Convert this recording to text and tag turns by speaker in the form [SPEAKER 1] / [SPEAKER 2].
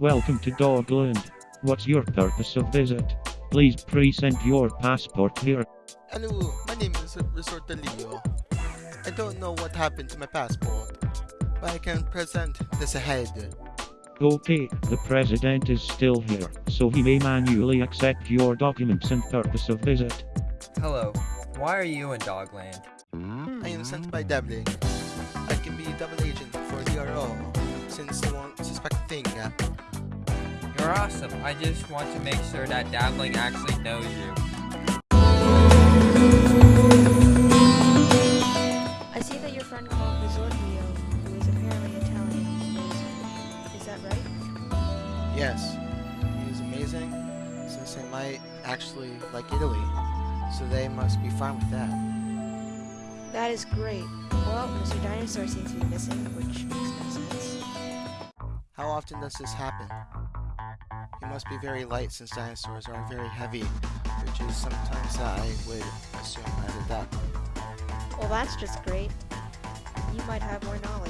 [SPEAKER 1] Welcome to Dogland. What's your purpose of visit? Please present your passport here.
[SPEAKER 2] Hello, my name is Resorta Leo. I don't know what happened to my passport, but I can present this ahead.
[SPEAKER 1] Okay, the president is still here, so he may manually accept your documents and purpose of visit.
[SPEAKER 3] Hello, why are you in Dogland?
[SPEAKER 2] I am sent by Devling. I can be double agent for DRO, since they won't suspect a thing.
[SPEAKER 3] You're awesome. I just want to make sure that Dabbling actually knows you.
[SPEAKER 4] I see that your friend called Risorgio, who is apparently Italian, is, is that right?
[SPEAKER 2] Yes, he is amazing, since they might actually like Italy, so they must be fine with that.
[SPEAKER 4] That is great. Well, Mr. Dinosaur seems to be missing, which makes no sense.
[SPEAKER 2] How often does this happen? Must be very light since dinosaurs are very heavy, which is sometimes I would assume as a duck.
[SPEAKER 4] Well, that's just great. You might have more knowledge.